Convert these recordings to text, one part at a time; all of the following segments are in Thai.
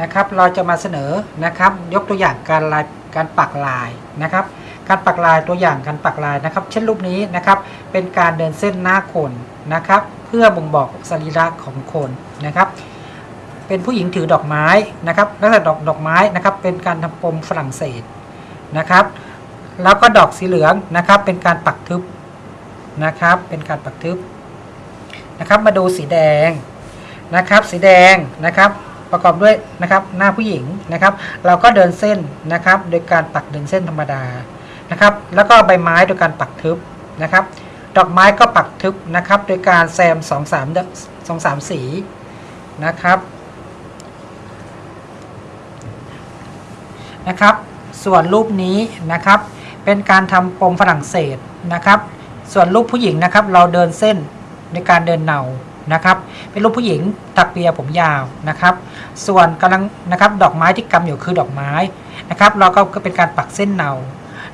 นะครับ เราจะมาเสนอนะครับ ยกตัวอย่างการลายการปักลายนะครับ การปักลายตัวอย่างการปักลายนะครับ เช่นรูปนี้นะครับ เป็นการเดินเส้นหน้าคนนะครับ เพื่อบ่งบอกสรีระของคนนะครับ เป็นผู้หญิงถือดอกไม้นะครับลักษณะดอกดอกไม้นะครับ เป็นการทำปมฝรั่งเศสนะครับ แล้วก็ดอกสีเหลืองนะครับ เป็นการปักทึบนะครับ เป็นการปักทึบนะครับ มาดูสีแดงนะครับ สีแดงนะครับ ประกอบด้วยนะครับหน้าผู้หญิงนะครับ เราก็เดินเส้นนะครับ โดยการปักเดินเส้นธรรมดานะครับ แล้วก็ใบไม้โดยการปักทึบนะครับ ดอกไม้ก็ปักทึบนะครับ โดยการแซมสองสามสองสามสีนะครับนะครับ ส่วนรูปนี้นะครับ เป็นการทำปมฝรั่งเศสนะครับ ส่วนรูปผู้หญิงนะครับ เราเดินเส้น ในการเดินเนานะครับเป็นรูปผู้หญิงตักเปียผมยาวนะครับ ส่วนกำลังนะครับดอกไม้ที่กำอยู่คือดอกไม้นะครับ เราก็เป็นการปักเส้นเนา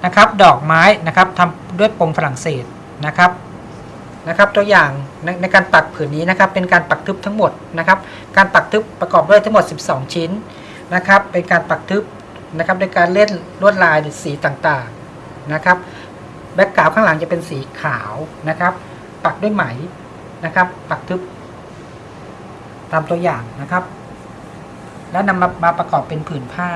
นะครับ ดอกไม้นะครับทำด้วยปมฝรั่งเศสนะครับนะครับ ตัวอย่างในในการปักผืนนี้นะครับ เป็นการปักทึบทั้งหมดนะครับ การปักทึบประกอบด้วยทั้งหมด 12 ชิ้นนะครับ เป็นการปักทึบนะครับในการเล่นลวดลายหรือสีต่างๆนะครับแบ็กกราวข้างหลังจะเป็นสีขาวนะครับ ปักด้วยไหม นะครับ ปักทึบ ตามตัวอย่างนะครับ แล้วนำมามาประกอบเป็นผืนผ้า